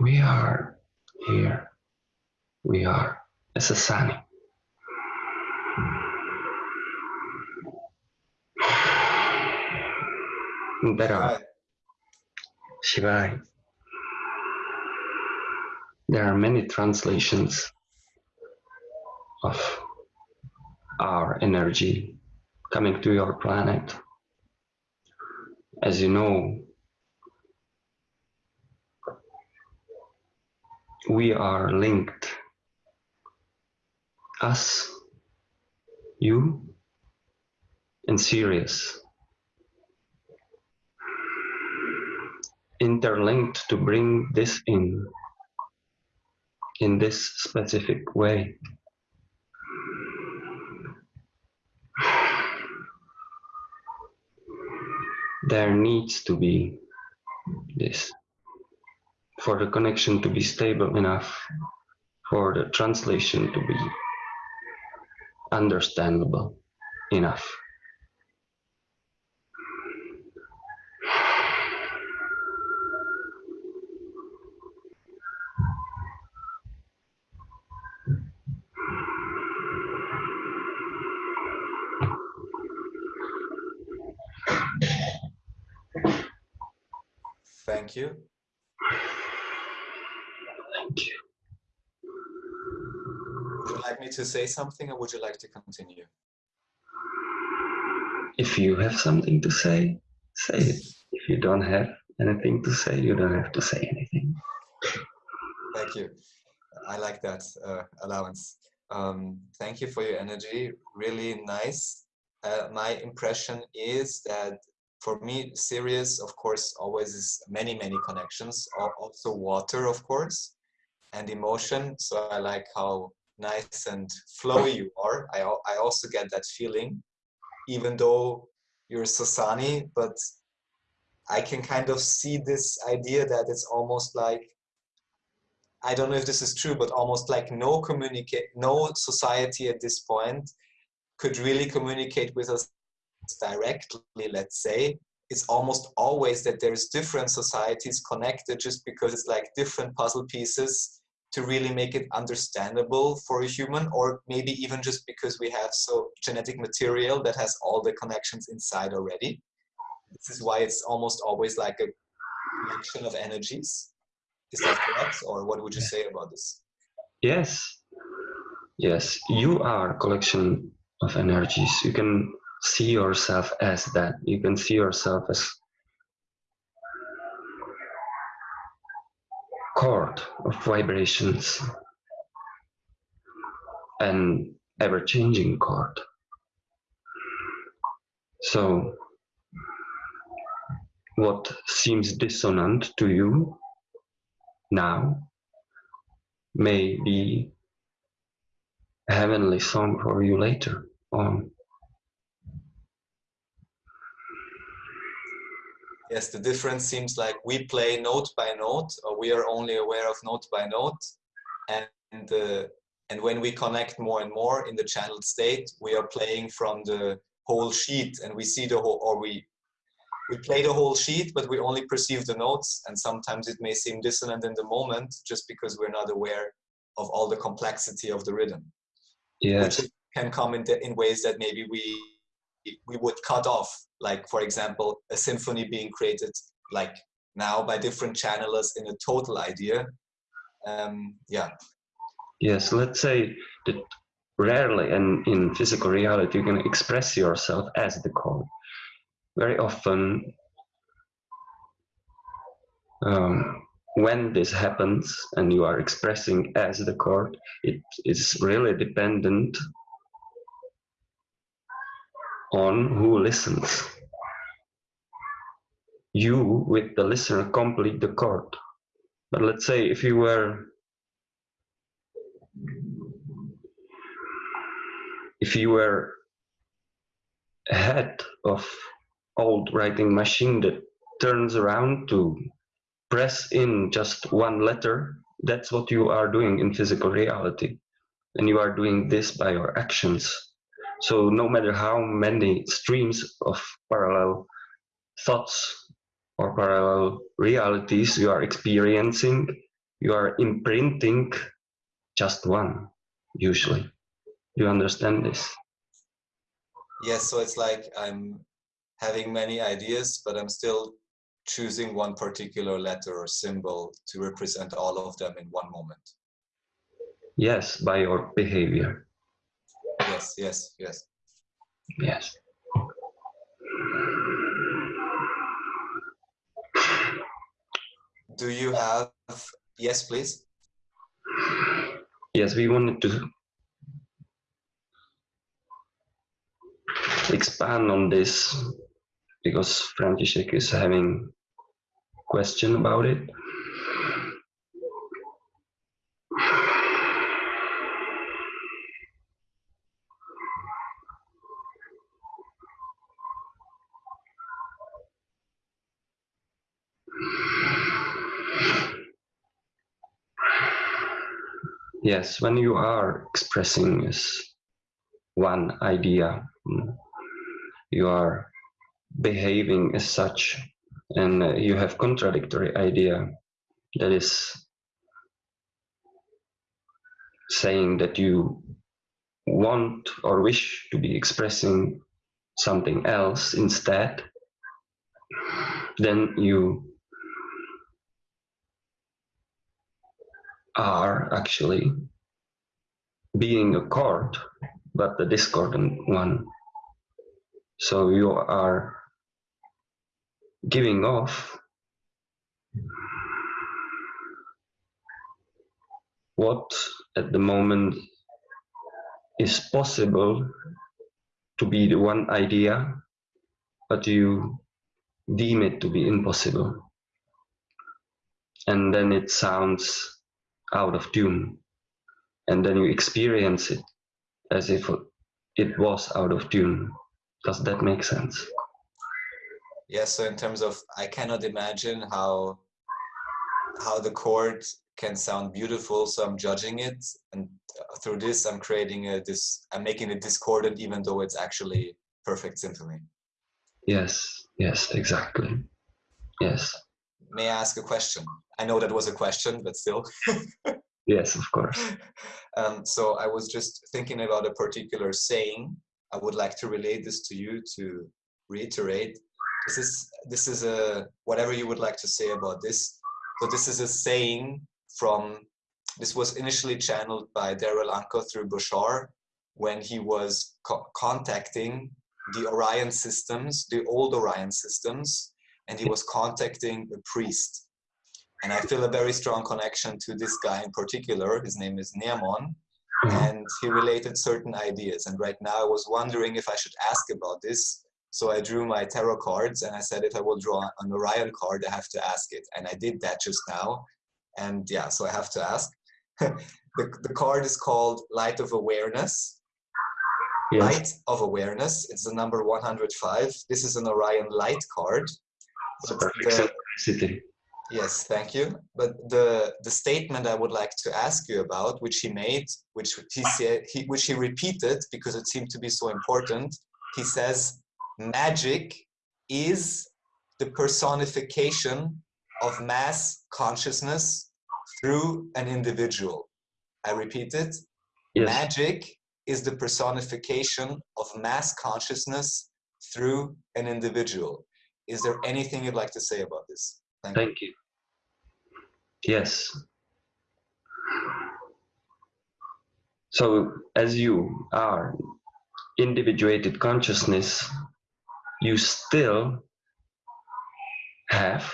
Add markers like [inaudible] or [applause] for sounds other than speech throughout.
We are here. We are Sasani. There are. Shivai. There are many translations of our energy coming to your planet. As you know, we are linked. Us, you, and Sirius. Interlinked to bring this in in this specific way. There needs to be this for the connection to be stable enough, for the translation to be understandable enough. Thank you. Thank you. Would you like me to say something or would you like to continue? If you have something to say, say it. If you don't have anything to say, you don't have to say anything. Thank you. I like that uh, allowance. Um, thank you for your energy. Really nice. Uh, my impression is that for me, Sirius, of course, always is many, many connections. Also water, of course, and emotion. So I like how nice and flowy you are. I, I also get that feeling, even though you're Sasani, but I can kind of see this idea that it's almost like I don't know if this is true, but almost like no communicate, no society at this point could really communicate with us directly. Let's say it's almost always that there's different societies connected, just because it's like different puzzle pieces to really make it understandable for a human, or maybe even just because we have so genetic material that has all the connections inside already. This is why it's almost always like a collection of energies. Is that correct? Or what would you say about this? Yes. Yes, you are a collection of energies. You can see yourself as that. You can see yourself as chord of vibrations an ever-changing chord. So what seems dissonant to you now may be a heavenly song for you later on. Yes, the difference seems like we play note by note, or we are only aware of note by note, and uh, and when we connect more and more in the channeled state, we are playing from the whole sheet, and we see the whole, or we we play the whole sheet, but we only perceive the notes, and sometimes it may seem dissonant in the moment, just because we're not aware of all the complexity of the rhythm. Yes. Which can come in, in ways that maybe we we would cut off. Like for example, a symphony being created like now by different channelers in a total idea. Um, yeah. Yes, let's say that rarely and in physical reality you can express yourself as the chord. Very often um, when this happens and you are expressing as the chord, it is really dependent on who listens. You, with the listener, complete the chord. But let's say if you were if you were head of old writing machine that turns around to press in just one letter, that's what you are doing in physical reality. And you are doing this by your actions. So no matter how many streams of parallel thoughts or parallel realities you are experiencing, you are imprinting just one, usually. You understand this? Yes, so it's like I'm having many ideas, but I'm still choosing one particular letter or symbol to represent all of them in one moment. Yes, by your behavior. Yes, yes, yes. Yes. Do you have, yes, please? Yes, we wanted to expand on this because František is having question about it? Yes, when you are expressing one idea, you are behaving as such and you have contradictory idea that is saying that you want or wish to be expressing something else instead then you are actually being a chord but the discordant one so you are giving off what at the moment is possible to be the one idea, but you deem it to be impossible. And then it sounds out of tune. And then you experience it as if it was out of tune. Does that make sense? Yes, so in terms of, I cannot imagine how how the chord can sound beautiful, so I'm judging it, and through this I'm creating a this, I'm making it discordant, even though it's actually perfect symphony. Yes, yes, exactly. Yes. May I ask a question? I know that was a question, but still. [laughs] yes, of course. Um, so I was just thinking about a particular saying. I would like to relate this to you to reiterate this is this is a whatever you would like to say about this so this is a saying from this was initially channeled by Darryl Anka through Bashar when he was co contacting the Orion systems, the old Orion systems, and he was contacting a priest. And I feel a very strong connection to this guy in particular. His name is Neamon, mm-hmm. and he related certain ideas. And right now I was wondering if I should ask about this so I drew my tarot cards and I said, if I will draw an Orion card, I have to ask it. And I did that just now. And yeah, so I have to ask. [laughs] the, the card is called Light of Awareness. Yes. Light of Awareness. It's the number 105. This is an Orion light card. The, yes, thank you. But the the statement I would like to ask you about, which he made, which he said, he, which he repeated because it seemed to be so important. He says, magic is the personification of mass consciousness through an individual. I repeat it. Yes. Magic is the personification of mass consciousness through an individual. Is there anything you'd like to say about this? Thank, Thank you. you. Yes. So as you are individuated consciousness, you still have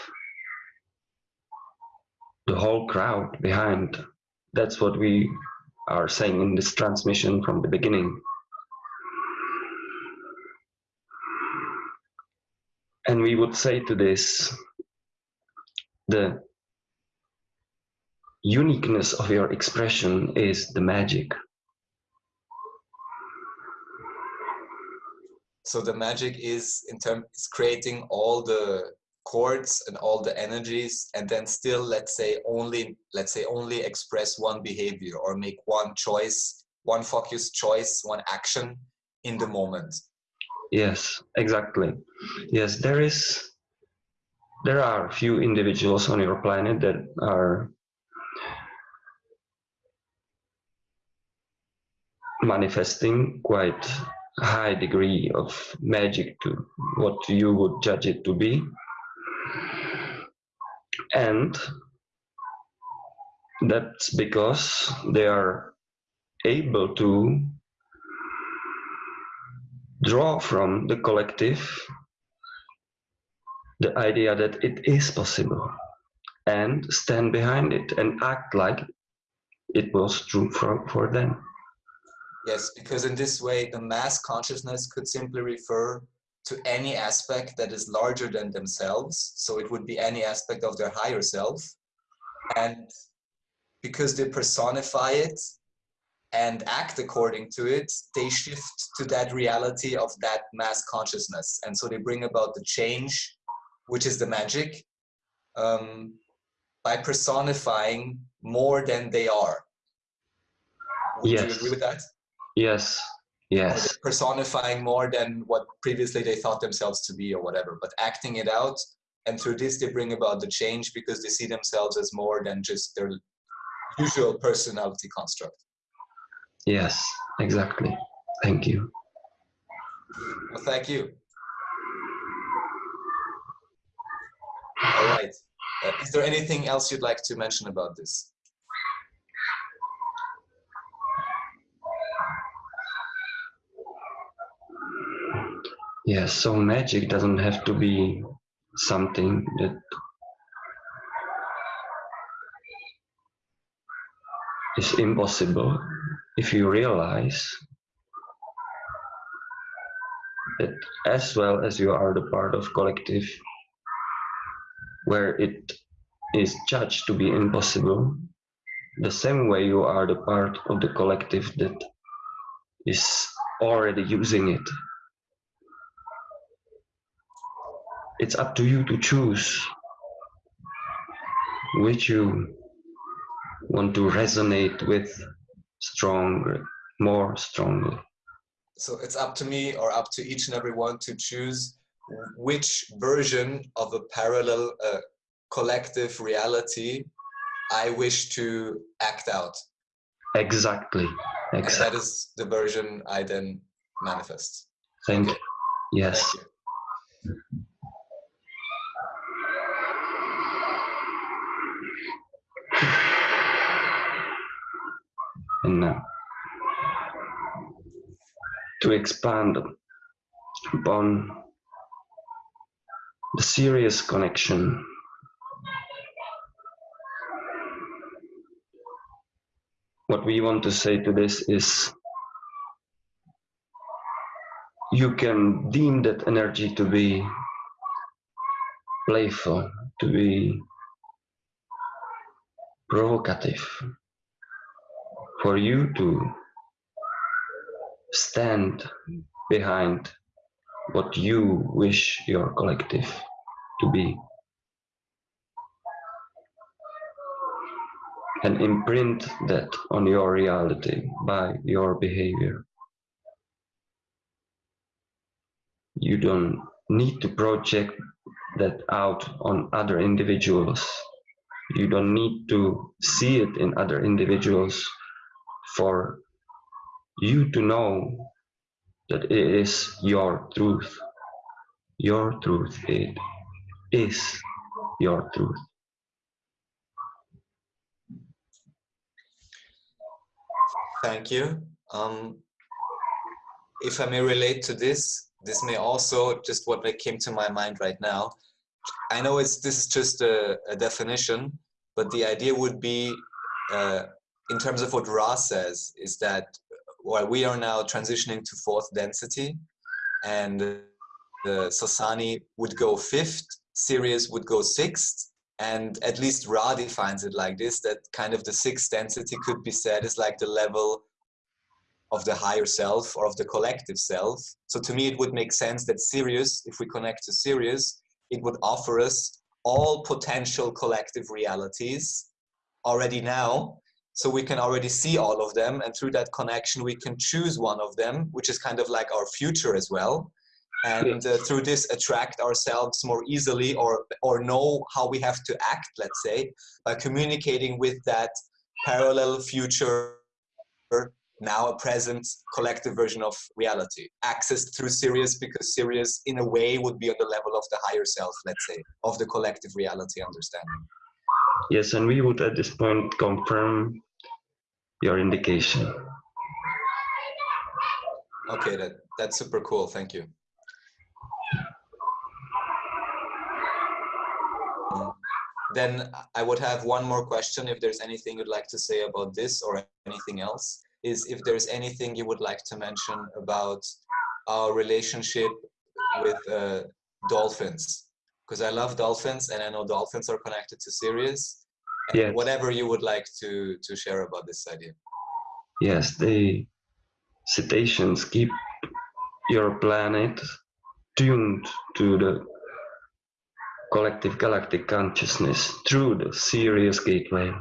the whole crowd behind. That's what we are saying in this transmission from the beginning. And we would say to this, the uniqueness of your expression is the magic. So the magic is in terms is creating all the chords and all the energies and then still let's say only let's say only express one behavior or make one choice one focus choice one action in the moment yes exactly yes there is there are few individuals on your planet that are manifesting quite high degree of magic to what you would judge it to be. And that's because they are able to draw from the collective the idea that it is possible and stand behind it and act like it was true for, for them. Yes, because in this way, the mass consciousness could simply refer to any aspect that is larger than themselves. So it would be any aspect of their higher self. And because they personify it and act according to it, they shift to that reality of that mass consciousness. And so they bring about the change, which is the magic, um, by personifying more than they are. Would yes. you agree with that? Yes, yes personifying more than what previously they thought themselves to be or whatever but acting it out and through this they bring about the change because they see themselves as more than just their usual personality construct yes exactly thank you well, thank you all right. Uh, is there anything else you'd like to mention about this? Yes, so magic doesn't have to be something that is impossible. If you realize that as well as you are the part of collective where it is judged to be impossible, the same way you are the part of the collective that is already using it it's up to you to choose which you want to resonate with stronger, more strongly. So it's up to me or up to each and every one to choose which version of a parallel uh, collective reality I wish to act out. Exactly. exactly. And that is the version I then manifest. Thank okay. you. Yes. Thank you. and uh, to expand upon Sirius connection. What we want to say to this is you can deem that energy to be playful, to be provocative, for you to stand behind what you wish your collective to be and imprint that on your reality by your behavior. You don't need to project that out on other individuals. You don't need to see it in other individuals for you to know that it is your truth. Your truth. It is your truth. Thank you. Um, if I may relate to this, this may also just what came to my mind right now. I know it's this is just a, a definition, but the idea would be, uh, in terms of what Ra says, is that while we are now transitioning to fourth density, and the Sasani would go fifth, Sirius would go sixth, and at least Ra defines it like this, that kind of the sixth density could be said is like the level of the higher self or of the collective self. So to me, it would make sense that Sirius, if we connect to Sirius, it would offer us all potential collective realities already now. So we can already see all of them. And through that connection, we can choose one of them, which is kind of like our future as well and uh, through this attract ourselves more easily or or know how we have to act let's say by communicating with that parallel future now a present collective version of reality. Accessed through sirius because sirius in a way would be on the level of the higher self let's say of the collective reality understanding. Yes and we would at this point confirm your indication. Okay that that's super cool. Thank you Then I would have one more question if there's anything you'd like to say about this or anything else, is if there's anything you would like to mention about our relationship with uh, dolphins. Because I love dolphins and I know dolphins are connected to Sirius. Yes. Whatever you would like to, to share about this idea. Yes, the cetaceans keep your planet tuned to the collective galactic consciousness through the Sirius gateway.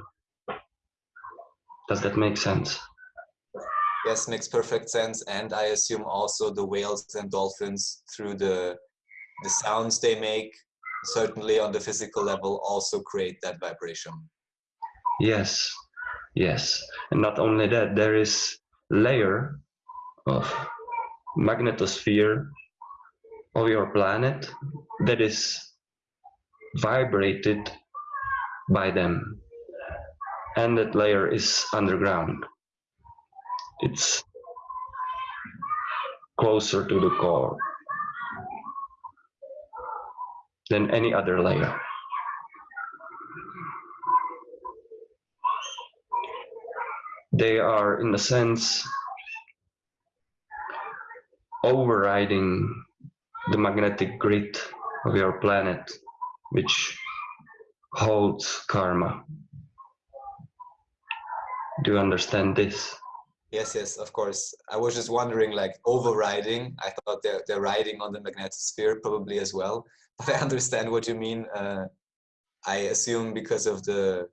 Does that make sense? Yes, makes perfect sense. And I assume also the whales and dolphins through the the sounds they make, certainly on the physical level, also create that vibration. Yes, yes. And not only that, there is layer of magnetosphere of your planet that is vibrated by them. And that layer is underground. It's closer to the core than any other layer. They are in a sense overriding the magnetic grid of your planet which holds karma. Do you understand this? Yes, yes, of course. I was just wondering, like overriding. I thought they're they're riding on the magnetosphere probably as well, [laughs] but I understand what you mean. Uh, I assume because of the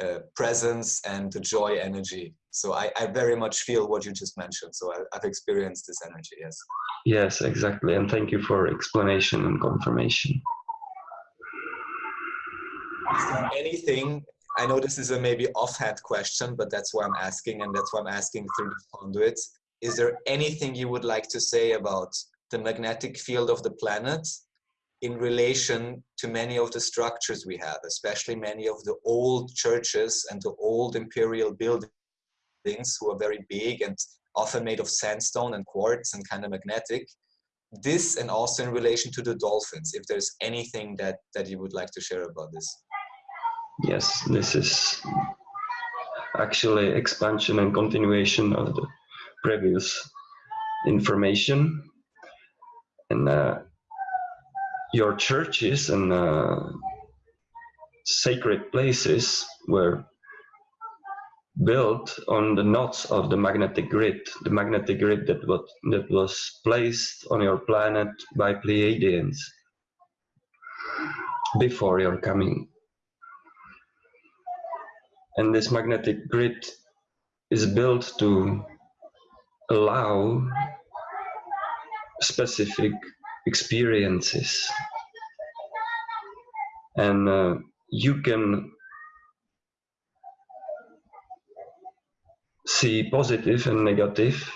uh, presence and the joy energy. So I, I very much feel what you just mentioned. So I, I've experienced this energy. Yes. Yes, exactly. And thank you for explanation and confirmation anything i know this is a maybe offhand question but that's why i'm asking and that's why i'm asking through the conduit is there anything you would like to say about the magnetic field of the planet in relation to many of the structures we have especially many of the old churches and the old imperial buildings who are very big and often made of sandstone and quartz and kind of magnetic? This and also in relation to the dolphins if there's anything that that you would like to share about this yes, this is actually expansion and continuation of the previous information. And uh, your churches and uh, sacred places were built on the knots of the magnetic grid, the magnetic grid that was, that was placed on your planet by Pleiadians before your coming and this magnetic grid is built to allow specific experiences and uh, you can see positive and negative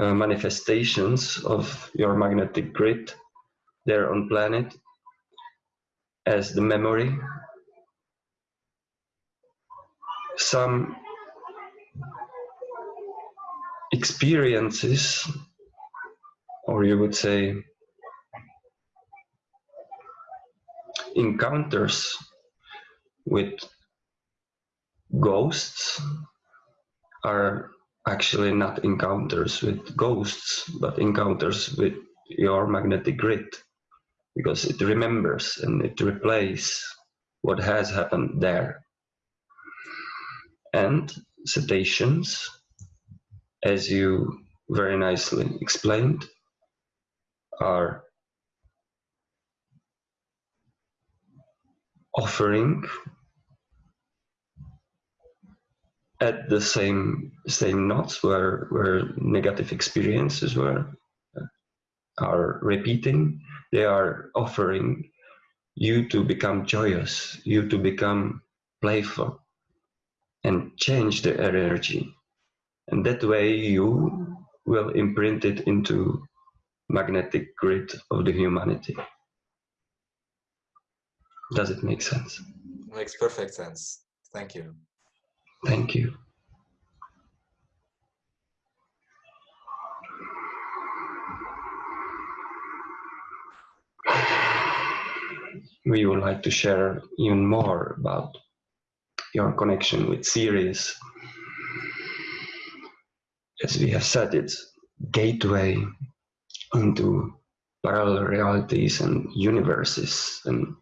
uh, manifestations of your magnetic grid there on planet as the memory. Some experiences, or you would say encounters with ghosts are actually not encounters with ghosts, but encounters with your magnetic grid because it remembers and it replays what has happened there. And cetaceans, as you very nicely explained, are offering at the same same knots where where negative experiences were are repeating. They are offering you to become joyous you to become playful and change the energy. And that way you will imprint it into magnetic grid of the humanity. Does it make sense? Makes perfect sense. Thank you. Thank you. We would like to share even more about your connection with Sirius. As we have said, it's gateway into parallel realities and universes and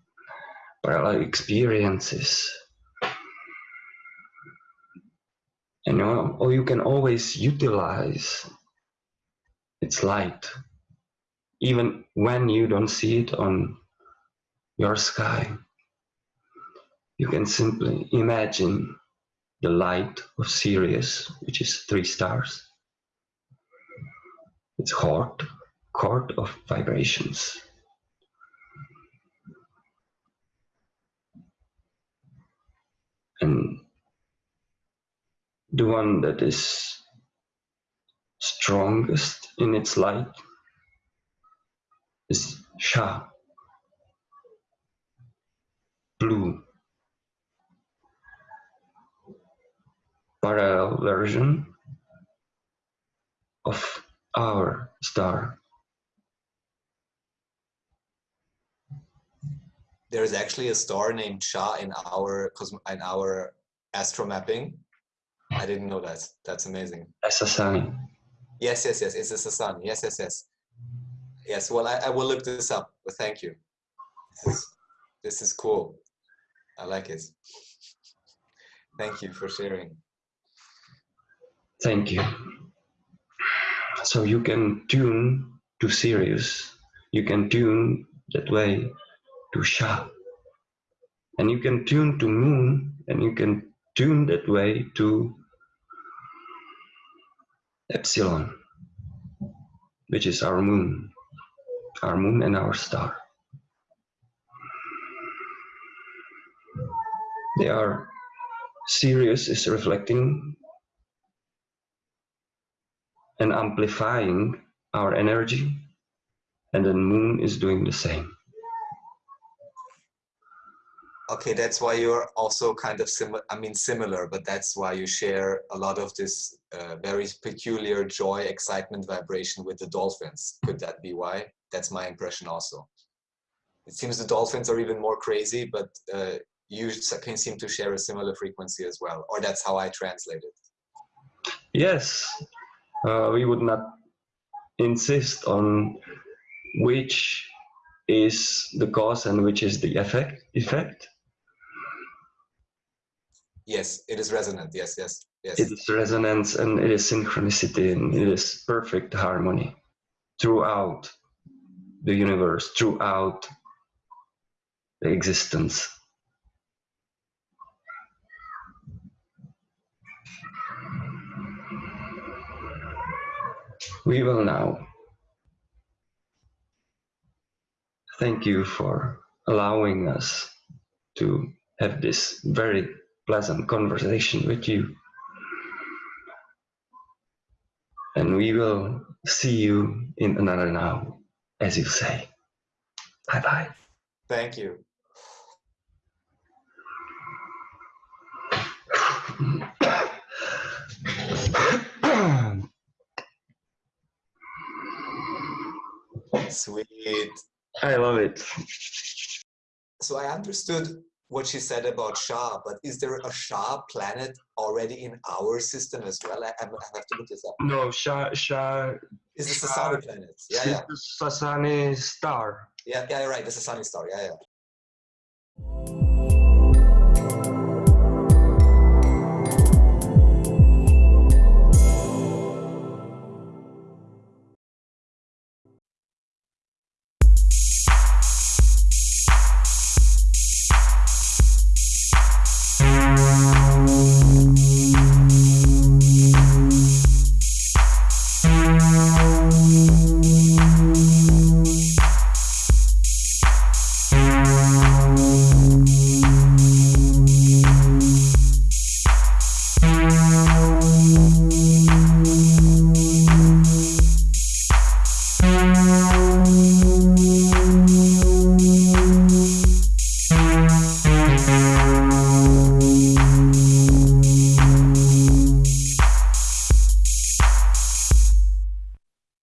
parallel experiences and or you can always utilize its light even when you don't see it on your sky you can simply imagine the light of Sirius which is three stars. It's chord chord of vibrations. And the one that is strongest in its light is Sha, blue, parallel version of our star. There is actually a star named Sha in our in our astro mapping. I didn't know that. That's amazing. That's a sign. Yes, yes, yes. It's a sun. Yes, yes, yes. Yes. Well, I, I will look this up. But thank you. This is, this is cool. I like it. Thank you for sharing. Thank you. So you can tune to Sirius. You can tune that way to Sha. And you can tune to Moon and you can tune that way to epsilon, which is our moon, our moon and our star. They are Sirius is reflecting and amplifying our energy, and the moon is doing the same. Okay, that's why you're also kind of similar, I mean similar, but that's why you share a lot of this uh, very peculiar joy, excitement, vibration with the dolphins. Could that be why? That's my impression also. It seems the dolphins are even more crazy, but uh, you can seem to share a similar frequency as well, or that's how I translate it. Yes, uh, we would not insist on which is the cause and which is the effect effect Yes, it is resonant. Yes, yes, yes. It is resonance and it is synchronicity and it is perfect harmony throughout the universe, throughout the existence. We will now thank you for allowing us to have this very pleasant conversation with you. And we will see you in another now, as you say. Bye bye. Thank you. Sweet. I love it. So I understood what she said about Shah, but is there a Shah planet already in our system as well? I, I have to look this up. No, Shah, Shah Is Shah Sasani planet? Yeah, yeah. the Sasani star. Yeah, yeah, right. This is a sunny star. Yeah, yeah.